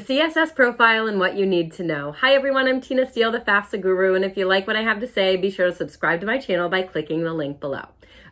CSS profile and what you need to know. Hi everyone, I'm Tina Steele, the FAFSA guru, and if you like what I have to say, be sure to subscribe to my channel by clicking the link below.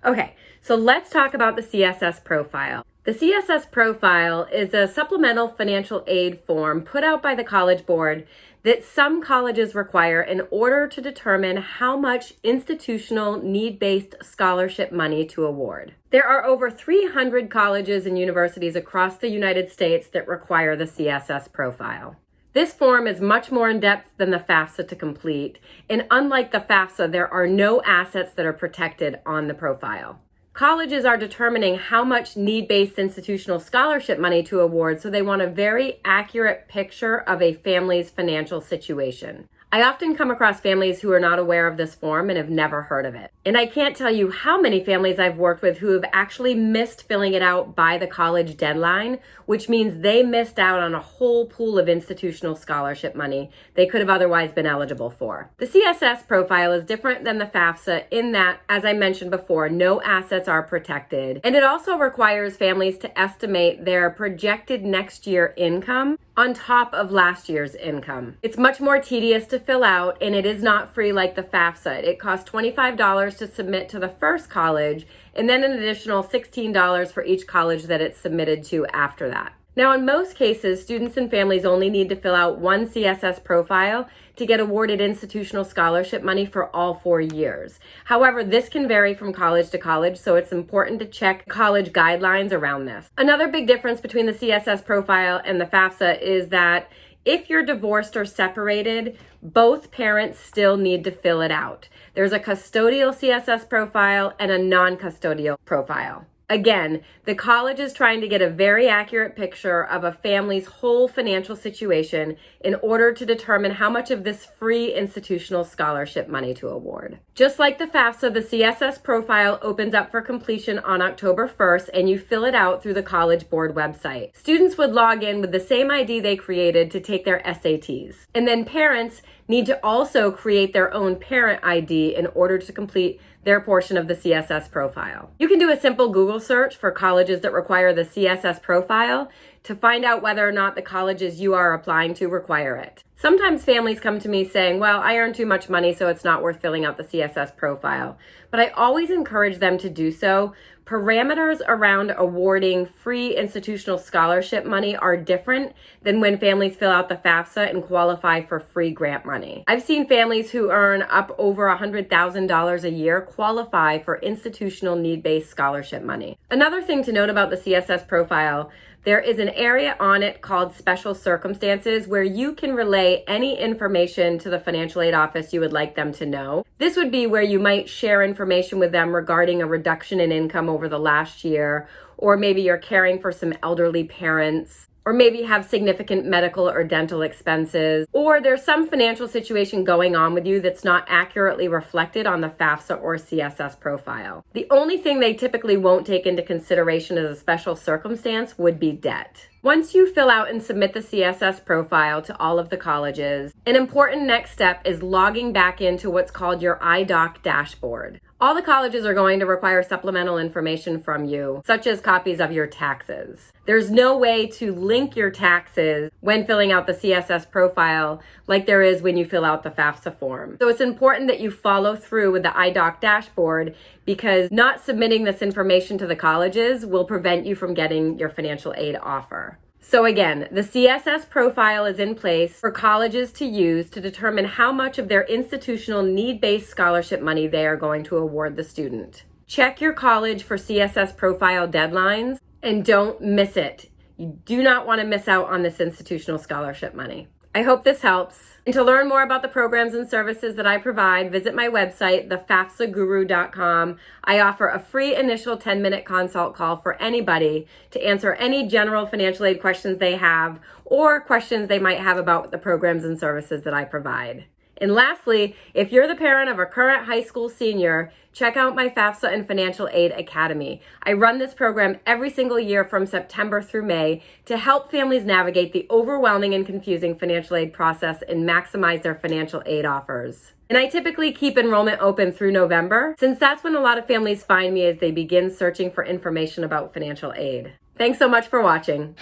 Okay, so let's talk about the CSS profile. The CSS profile is a supplemental financial aid form put out by the College Board that some colleges require in order to determine how much institutional need-based scholarship money to award. There are over 300 colleges and universities across the United States that require the CSS profile. This form is much more in-depth than the FAFSA to complete, and unlike the FAFSA, there are no assets that are protected on the profile. Colleges are determining how much need-based institutional scholarship money to award, so they want a very accurate picture of a family's financial situation. I often come across families who are not aware of this form and have never heard of it. And I can't tell you how many families I've worked with who have actually missed filling it out by the college deadline, which means they missed out on a whole pool of institutional scholarship money they could have otherwise been eligible for. The CSS profile is different than the FAFSA in that, as I mentioned before, no assets are protected. And it also requires families to estimate their projected next year income on top of last year's income. It's much more tedious to fill out and it is not free like the FAFSA. It costs $25 to submit to the first college and then an additional $16 for each college that it's submitted to after that. Now, in most cases, students and families only need to fill out one CSS profile to get awarded institutional scholarship money for all four years. However, this can vary from college to college, so it's important to check college guidelines around this. Another big difference between the CSS profile and the FAFSA is that if you're divorced or separated, both parents still need to fill it out. There's a custodial CSS profile and a non-custodial profile. Again, the college is trying to get a very accurate picture of a family's whole financial situation in order to determine how much of this free institutional scholarship money to award. Just like the FAFSA, the CSS profile opens up for completion on October 1st and you fill it out through the College Board website. Students would log in with the same ID they created to take their SATs. And then parents need to also create their own parent ID in order to complete their portion of the CSS profile. You can do a simple Google search for colleges that require the CSS profile to find out whether or not the colleges you are applying to require it. Sometimes families come to me saying, well, I earn too much money, so it's not worth filling out the CSS profile. But I always encourage them to do so. Parameters around awarding free institutional scholarship money are different than when families fill out the FAFSA and qualify for free grant money. I've seen families who earn up over $100,000 a year qualify for institutional need-based scholarship money. Another thing to note about the CSS profile there is an area on it called special circumstances where you can relay any information to the financial aid office you would like them to know. This would be where you might share information with them regarding a reduction in income over the last year, or maybe you're caring for some elderly parents or maybe have significant medical or dental expenses, or there's some financial situation going on with you that's not accurately reflected on the FAFSA or CSS profile. The only thing they typically won't take into consideration as a special circumstance would be debt. Once you fill out and submit the CSS profile to all of the colleges, an important next step is logging back into what's called your iDoc dashboard. All the colleges are going to require supplemental information from you, such as copies of your taxes. There's no way to link your taxes when filling out the CSS profile like there is when you fill out the FAFSA form. So it's important that you follow through with the iDoc dashboard because not submitting this information to the colleges will prevent you from getting your financial aid offer. So again, the CSS profile is in place for colleges to use to determine how much of their institutional need-based scholarship money they are going to award the student. Check your college for CSS profile deadlines and don't miss it. You do not want to miss out on this institutional scholarship money. I hope this helps. And to learn more about the programs and services that I provide, visit my website, thefafsaguru.com. I offer a free initial 10-minute consult call for anybody to answer any general financial aid questions they have or questions they might have about the programs and services that I provide. And lastly, if you're the parent of a current high school senior, check out my FAFSA and Financial Aid Academy. I run this program every single year from September through May to help families navigate the overwhelming and confusing financial aid process and maximize their financial aid offers. And I typically keep enrollment open through November, since that's when a lot of families find me as they begin searching for information about financial aid. Thanks so much for watching.